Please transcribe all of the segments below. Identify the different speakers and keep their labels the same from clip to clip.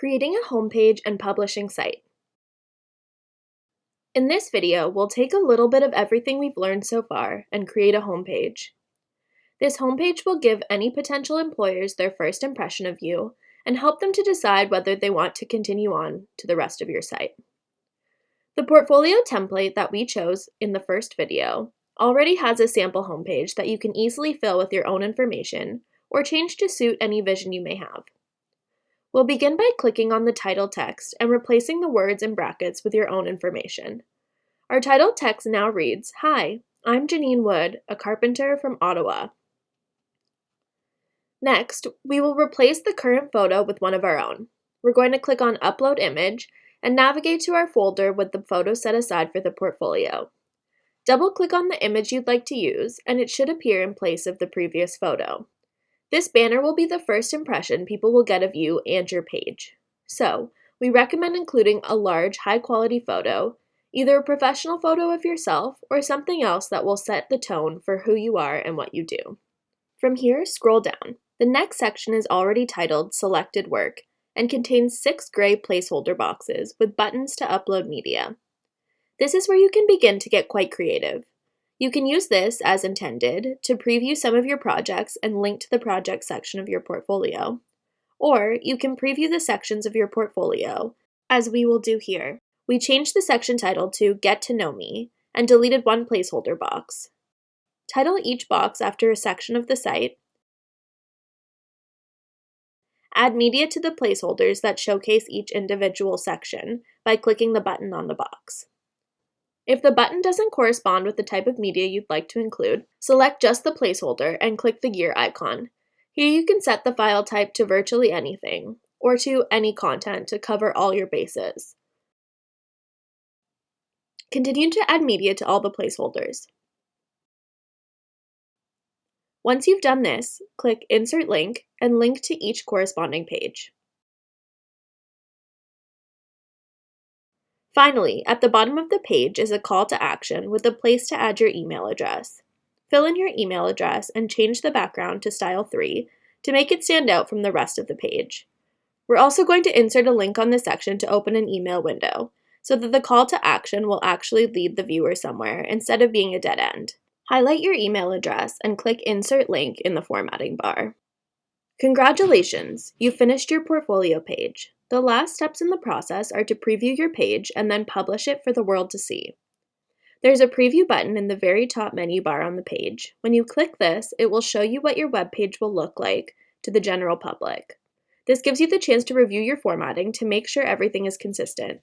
Speaker 1: Creating a homepage and publishing site. In this video, we'll take a little bit of everything we've learned so far and create a homepage. This homepage will give any potential employers their first impression of you and help them to decide whether they want to continue on to the rest of your site. The portfolio template that we chose in the first video already has a sample homepage that you can easily fill with your own information or change to suit any vision you may have. We'll begin by clicking on the title text and replacing the words in brackets with your own information. Our title text now reads, Hi, I'm Janine Wood, a carpenter from Ottawa. Next, we will replace the current photo with one of our own. We're going to click on Upload Image and navigate to our folder with the photo set aside for the portfolio. Double-click on the image you'd like to use, and it should appear in place of the previous photo. This banner will be the first impression people will get of you and your page. So, we recommend including a large, high-quality photo, either a professional photo of yourself or something else that will set the tone for who you are and what you do. From here, scroll down. The next section is already titled Selected Work and contains six gray placeholder boxes with buttons to upload media. This is where you can begin to get quite creative. You can use this, as intended, to preview some of your projects and link to the project section of your portfolio. Or you can preview the sections of your portfolio, as we will do here. We changed the section title to Get to Know Me and deleted one placeholder box. Title each box after a section of the site. Add media to the placeholders that showcase each individual section by clicking the button on the box. If the button doesn't correspond with the type of media you'd like to include, select just the placeholder and click the gear icon. Here you can set the file type to virtually anything, or to any content to cover all your bases. Continue to add media to all the placeholders. Once you've done this, click Insert Link and link to each corresponding page. Finally, at the bottom of the page is a call to action with a place to add your email address. Fill in your email address and change the background to Style 3 to make it stand out from the rest of the page. We're also going to insert a link on this section to open an email window, so that the call to action will actually lead the viewer somewhere instead of being a dead end. Highlight your email address and click Insert Link in the formatting bar. Congratulations! You finished your portfolio page. The last steps in the process are to preview your page and then publish it for the world to see. There's a preview button in the very top menu bar on the page. When you click this, it will show you what your web page will look like to the general public. This gives you the chance to review your formatting to make sure everything is consistent.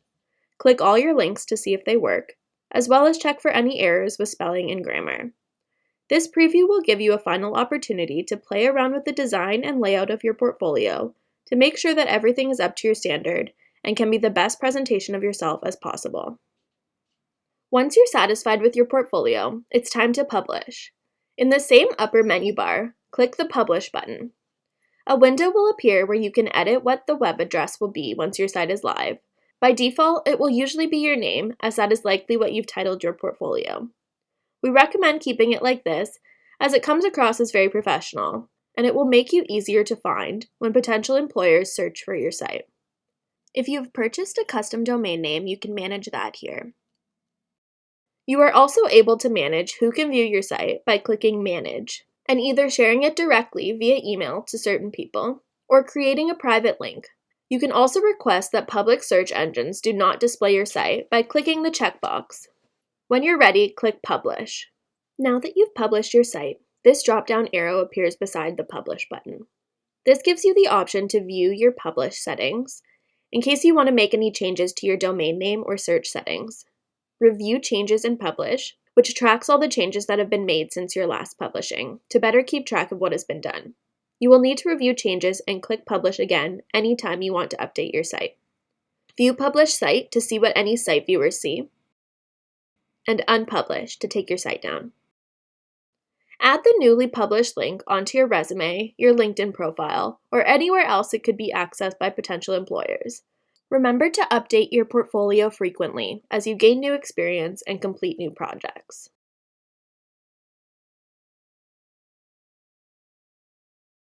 Speaker 1: Click all your links to see if they work, as well as check for any errors with spelling and grammar. This preview will give you a final opportunity to play around with the design and layout of your portfolio to make sure that everything is up to your standard and can be the best presentation of yourself as possible. Once you're satisfied with your portfolio, it's time to publish. In the same upper menu bar, click the Publish button. A window will appear where you can edit what the web address will be once your site is live. By default, it will usually be your name, as that is likely what you've titled your portfolio. We recommend keeping it like this, as it comes across as very professional, and it will make you easier to find when potential employers search for your site. If you've purchased a custom domain name, you can manage that here. You are also able to manage who can view your site by clicking Manage and either sharing it directly via email to certain people or creating a private link. You can also request that public search engines do not display your site by clicking the checkbox. When you're ready, click Publish. Now that you've published your site, this drop-down arrow appears beside the Publish button. This gives you the option to view your Publish settings in case you want to make any changes to your domain name or search settings. Review Changes and Publish, which tracks all the changes that have been made since your last publishing, to better keep track of what has been done. You will need to review changes and click Publish again anytime you want to update your site. View Publish Site to see what any site viewers see, and Unpublish to take your site down. Add the newly published link onto your resume, your LinkedIn profile, or anywhere else it could be accessed by potential employers. Remember to update your portfolio frequently as you gain new experience and complete new projects.